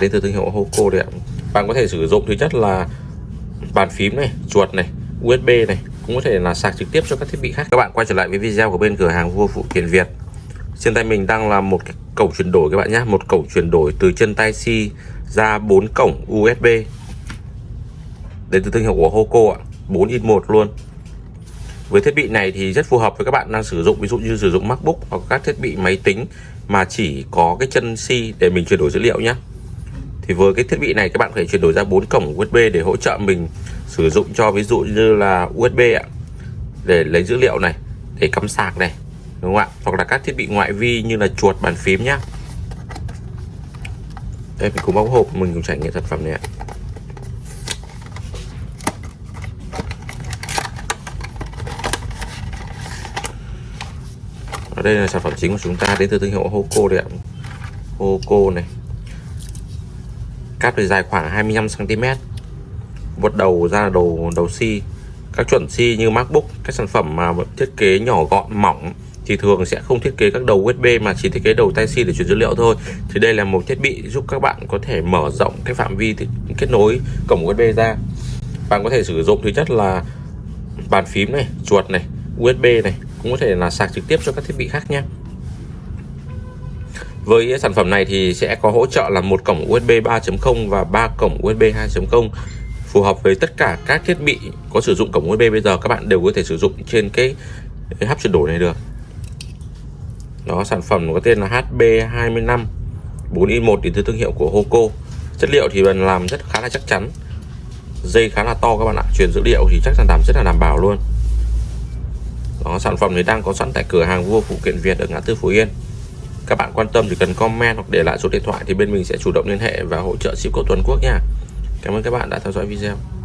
đến từ thương hiệu Hoco đấy ạ. Bạn có thể sử dụng thứ nhất là bàn phím này, chuột này USB này, cũng có thể là sạc trực tiếp cho các thiết bị khác. Các bạn quay trở lại với video của bên cửa hàng vua phụ kiện Việt. Trên tay mình đang là một cái cổng chuyển đổi các bạn nhé một cổng chuyển đổi từ chân tay C ra bốn cổng USB đến từ thương hiệu của Hoco ạ 4 in 1 luôn. Với thiết bị này thì rất phù hợp với các bạn đang sử dụng, ví dụ như sử dụng MacBook hoặc các thiết bị máy tính mà chỉ có cái chân C để mình chuyển đổi dữ liệu nhé thì với cái thiết bị này, các bạn phải chuyển đổi ra bốn cổng USB để hỗ trợ mình sử dụng cho ví dụ như là USB ạ, để lấy dữ liệu này, để cắm sạc này, đúng không ạ? Hoặc là các thiết bị ngoại vi như là chuột, bàn phím nhá. Đây, mình cùng bóc hộp, mình cùng trải nghiệm sản phẩm này ạ. Ở đây là sản phẩm chính của chúng ta, đến từ thương hiệu Hoco đấy ạ. Hoco này cáp thì dài khoảng 25 cm một đầu ra là đầu đầu C các chuẩn C như MacBook, các sản phẩm mà thiết kế nhỏ gọn, mỏng, thì thường sẽ không thiết kế các đầu USB mà chỉ thiết kế đầu tai C để truyền dữ liệu thôi. Thì đây là một thiết bị giúp các bạn có thể mở rộng cái phạm vi kết nối cổng USB ra. Bạn có thể sử dụng thứ nhất là bàn phím này, chuột này USB này, cũng có thể là sạc trực tiếp cho các thiết bị khác nhé với sản phẩm này thì sẽ có hỗ trợ là một cổng USB 3.0 và ba cổng USB 2.0 phù hợp với tất cả các thiết bị có sử dụng cổng USB bây giờ. Các bạn đều có thể sử dụng trên cái, cái hấp chuyển đổi này được. Đó sản phẩm có tên là HB25 4 in 1 đến từ thương hiệu của Hoco. Chất liệu thì mình làm rất khá là chắc chắn. Dây khá là to các bạn ạ truyền dữ liệu thì chắc chắn đảm rất là đảm bảo luôn. Đó sản phẩm này đang có sẵn tại cửa hàng vua phụ kiện Việt ở ngã tư Phú Yên các bạn quan tâm thì cần comment hoặc để lại số điện thoại thì bên mình sẽ chủ động liên hệ và hỗ trợ ship của toàn quốc nha. Cảm ơn các bạn đã theo dõi video.